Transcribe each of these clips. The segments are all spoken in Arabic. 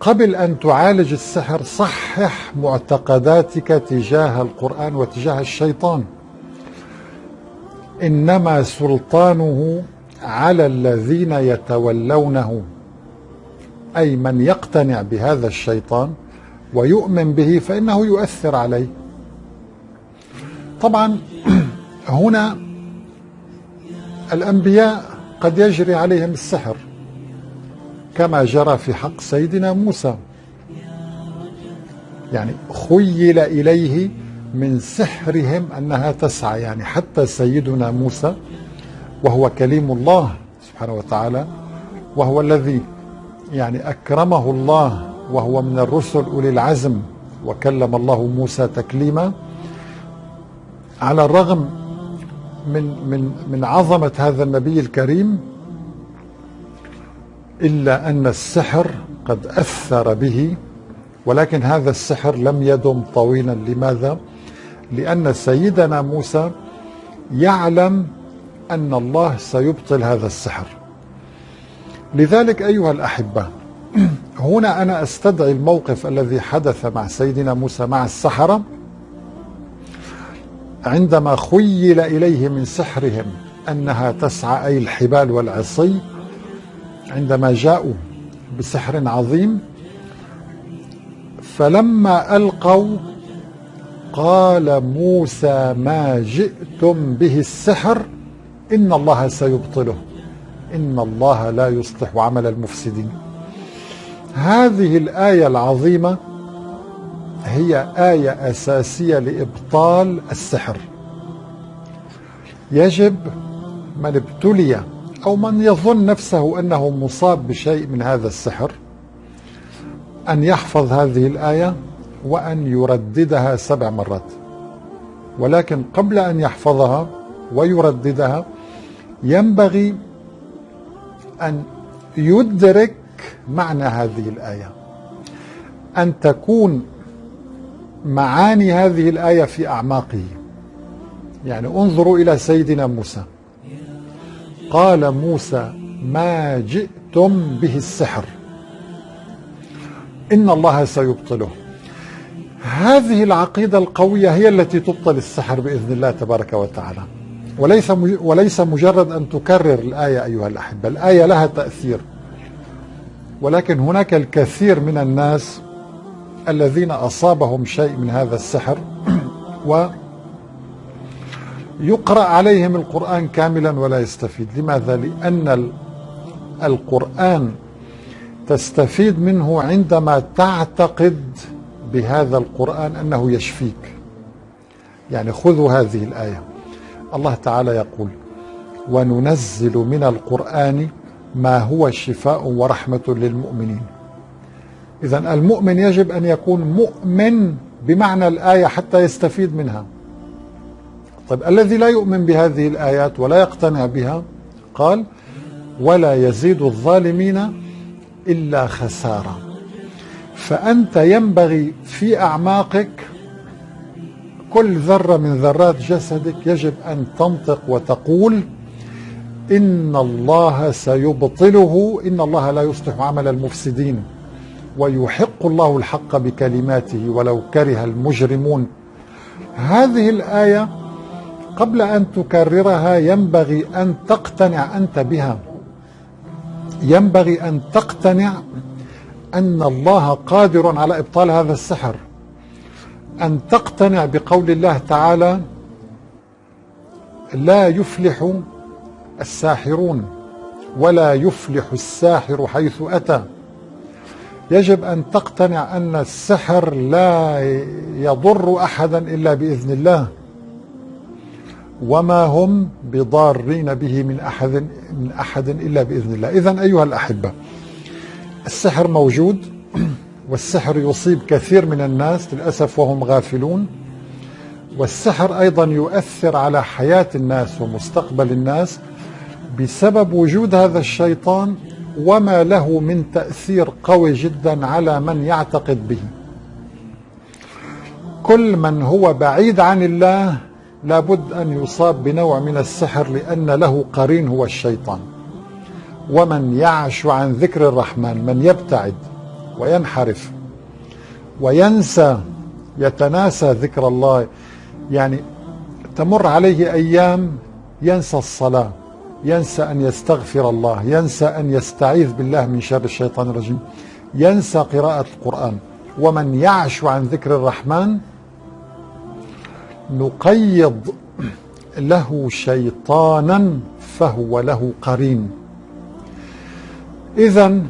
قبل أن تعالج السحر صحح معتقداتك تجاه القرآن وتجاه الشيطان. إنما سلطانه على الذين يتولونه أي من يقتنع بهذا الشيطان ويؤمن به فإنه يؤثر عليه. طبعا هنا الأنبياء قد يجري عليهم السحر. كما جرى في حق سيدنا موسى. يعني خيل إليه من سحرهم أنها تسعى يعني حتى سيدنا موسى وهو كليم الله سبحانه وتعالى وهو الذي يعني أكرمه الله وهو من الرسل أولي العزم وكلم الله موسى تكليما على الرغم من من من عظمة هذا النبي الكريم إلا أن السحر قد أثر به ولكن هذا السحر لم يدم طويلا. لماذا؟ لأن سيدنا موسى يعلم أن الله سيبطل هذا السحر. لذلك أيها الأحبة هنا أنا أستدعي الموقف الذي حدث مع سيدنا موسى مع السحرة. عندما خيل إليه من سحرهم أنها تسعى أي الحبال والعصي عندما جاءوا بسحر عظيم فلما ألقوا قال موسى ما جئتم به السحر إن الله سيبطله إن الله لا يصلح عمل المفسدين. هذه الآية العظيمة هي آية أساسية لإبطال السحر. يجب من ابتلي أو من يظن نفسه أنه مصاب بشيء من هذا السحر أن يحفظ هذه الآية وأن يرددها سبع مرات. ولكن قبل أن يحفظها ويرددها ينبغي أن يدرك معنى هذه الآية. أن تكون معاني هذه الآية في أعماقه. يعني انظروا إلى سيدنا موسى. قال موسى ما جئتم به السحر. إن الله سيبطله. هذه العقيدة القوية هي التي تبطل السحر بإذن الله تبارك وتعالى. وليس وليس مجرد أن تكرر الآية أيها الأحبة. الآية لها تأثير. ولكن هناك الكثير من الناس الذين أصابهم شيء من هذا السحر. و يقرأ عليهم القرآن كاملا ولا يستفيد. لماذا؟ لأن القرآن تستفيد منه عندما تعتقد بهذا القرآن أنه يشفيك. يعني خذوا هذه الآية. الله تعالى يقول وننزل من القرآن ما هو شفاء ورحمة للمؤمنين. إذا المؤمن يجب أن يكون مؤمن بمعنى الآية حتى يستفيد منها. طيب الذي لا يؤمن بهذه الآيات ولا يقتنع بها قال ولا يزيد الظالمين إلا خسارة. فأنت ينبغي في أعماقك كل ذرة من ذرات جسدك يجب أن تنطق وتقول إن الله سيبطله إن الله لا يصلح عمل المفسدين ويحق الله الحق بكلماته ولو كره المجرمون. هذه الآية قبل أن تكررها ينبغي أن تقتنع أنت بها. ينبغي أن تقتنع أن الله قادر على إبطال هذا السحر. أن تقتنع بقول الله تعالى لا يفلح الساحرون ولا يفلح الساحر حيث أتى. يجب أن تقتنع أن السحر لا يضر أحدا إلا بإذن الله. وما هم بضارين به من أحد من أحد إلا بإذن الله. إذا أيها الأحبة السحر موجود والسحر يصيب كثير من الناس للأسف وهم غافلون. والسحر أيضا يؤثر على حياة الناس ومستقبل الناس بسبب وجود هذا الشيطان وما له من تأثير قوي جدا على من يعتقد به. كل من هو بعيد عن الله لابد أن يصاب بنوع من السحر لأن له قرين هو الشيطان. ومن يعش عن ذكر الرحمن من يبتعد وينحرف وينسى يتناسى ذكر الله. يعني تمر عليه أيام ينسى الصلاة ينسى أن يستغفر الله ينسى أن يستعيذ بالله من شر الشيطان الرجيم ينسى قراءة القرآن. ومن يعش عن ذكر الرحمن نقيض له شيطانا فهو له قرين. إذا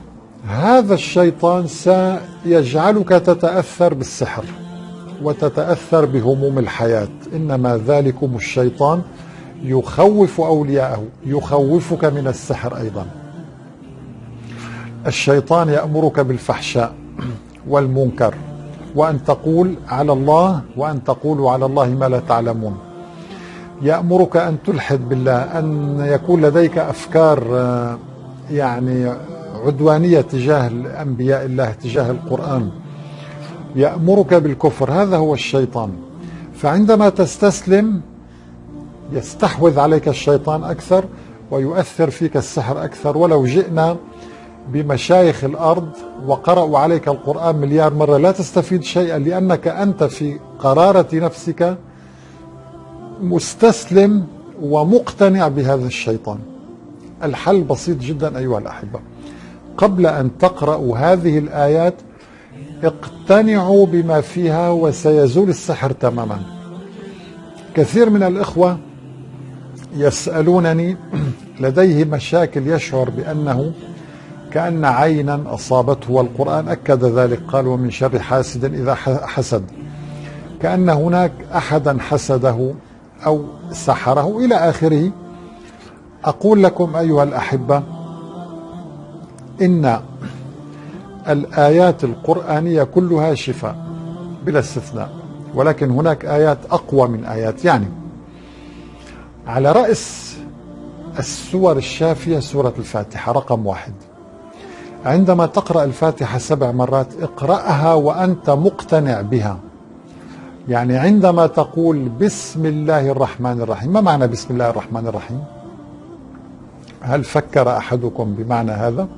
هذا الشيطان سيجعلك تتأثر بالسحر وتتأثر بهموم الحياة. إنما ذلكم الشيطان يخوف أولياءه يخوفك من السحر أيضا. الشيطان يأمرك بالفحشاء والمنكر. وأن تقول على الله وأن تقولوا على الله ما لا تعلمون. يأمرك أن تلحد بالله أن يكون لديك أفكار آه، يعني عدوانية تجاه الأنبياء الله تجاه القرآن. يأمرك بالكفر هذا هو الشيطان. فعندما تستسلم يستحوذ عليك الشيطان أكثر ويؤثر فيك السحر أكثر. ولو جئنا بمشايخ الأرض وقرأوا عليك القرآن مليار مرة. لا تستفيد شيئا لأنك أنت في قرارة نفسك مستسلم ومقتنع بهذا الشيطان. الحل بسيط جدا أيها الأحبة. قبل أن تقرأوا هذه الآيات اقتنعوا بما فيها وسيزول السحر تماما. كثير من الإخوة يسألونني لديه مشاكل يشعر بأنه كأن عينا أصابته والقرآن أكد ذلك. قال ومن شر حاسد إذا حسد. كأن هناك أحدا حسده أو سحره إلى آخره. أقول لكم أيها الأحبة إن الآيات القرآنية كلها شفاء بلا استثناء ولكن هناك آيات أقوى من آيات. يعني على رأس السور الشافية سورة الفاتحة رقم واحد. عندما تقرأ الفاتحة سبع مرات اقرأها وأنت مقتنع بها. يعني عندما تقول بسم الله الرحمن الرحيم ما معنى بسم الله الرحمن الرحيم؟ هل فكر أحدكم بمعنى هذا؟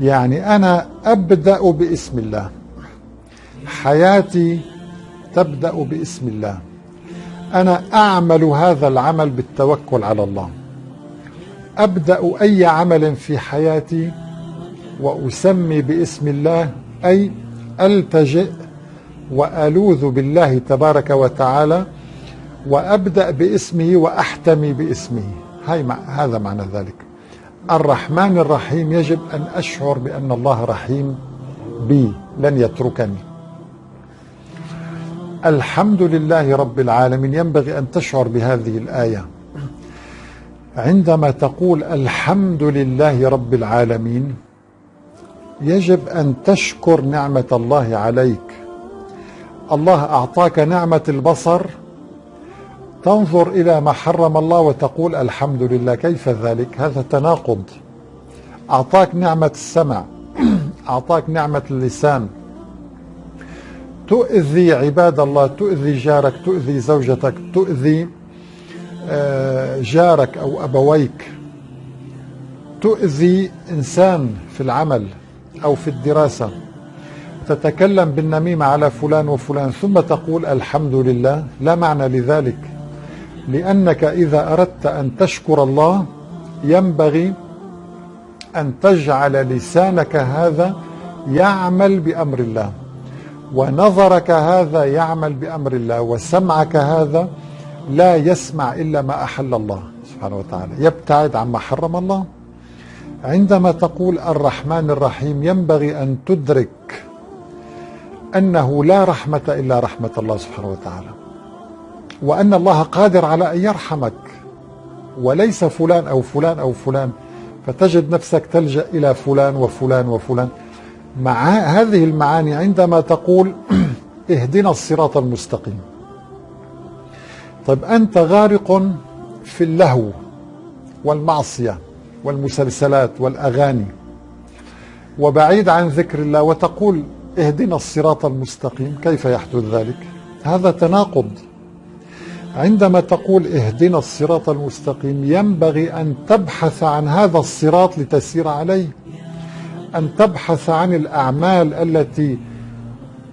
يعني أنا أبدأ باسم الله. حياتي تبدأ باسم الله. أنا أعمل هذا العمل بالتوكل على الله. أبدأ أي عمل في حياتي وأسمي باسم الله أي ألتجئ وألوذ بالله تبارك وتعالى وأبدأ باسمه وأحتمي باسمه. هاي مع هذا معنى ذلك. الرحمن الرحيم يجب أن أشعر بأن الله رحيم بي لن يتركني. الحمد لله رب العالمين ينبغي أن تشعر بهذه الآية. عندما تقول الحمد لله رب العالمين يجب أن تشكر نعمة الله عليك. الله أعطاك نعمة البصر. تنظر إلى ما حرم الله وتقول الحمد لله كيف ذلك؟ هذا تناقض. أعطاك نعمة السمع أعطاك نعمة اللسان. تؤذي عباد الله تؤذي جارك تؤذي زوجتك تؤذي آه، جارك أو أبويك. تؤذي إنسان في العمل. أو في الدراسة. تتكلم بالنميمة على فلان وفلان ثم تقول الحمد لله. لا معنى لذلك. لأنك إذا أردت أن تشكر الله ينبغي أن تجعل لسانك هذا يعمل بأمر الله. ونظرك هذا يعمل بأمر الله وسمعك هذا لا يسمع إلا ما أحل الله سبحانه وتعالى. يبتعد عما حرم الله. عندما تقول الرحمن الرحيم ينبغي أن تدرك أنه لا رحمة إلا رحمة الله سبحانه وتعالى وأن الله قادر على أن يرحمك وليس فلان أو فلان أو فلان فتجد نفسك تلجأ إلى فلان وفلان وفلان. مع هذه المعاني عندما تقول اهدنا الصراط المستقيم. طيب أنت غارق في اللهو والمعصية. والمسلسلات والأغاني. وبعيد عن ذكر الله وتقول اهدنا الصراط المستقيم كيف يحدث ذلك؟ هذا تناقض. عندما تقول اهدنا الصراط المستقيم ينبغي أن تبحث عن هذا الصراط لتسير عليه. أن تبحث عن الأعمال التي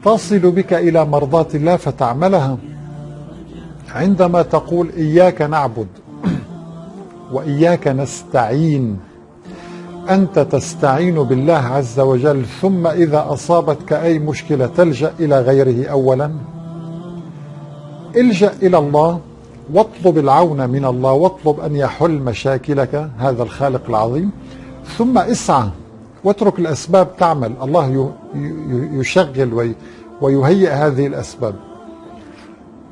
تصل بك إلى مرضاة الله فتعملها. عندما تقول إياك نعبد وإياك نستعين. أنت تستعين بالله عز وجل ثم إذا أصابتك أي مشكلة تلجأ إلى غيره أولا. الجأ إلى الله واطلب العون من الله واطلب أن يحل مشاكلك هذا الخالق العظيم. ثم اسعى واترك الأسباب تعمل. الله يشغل ويهيئ هذه الأسباب.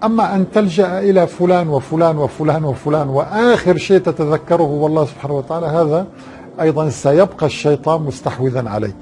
أما أن تلجأ إلى فلان وفلان وفلان وفلان وآخر شيء تتذكره والله سبحانه وتعالى هذا أيضا سيبقى الشيطان مستحوذا عليك.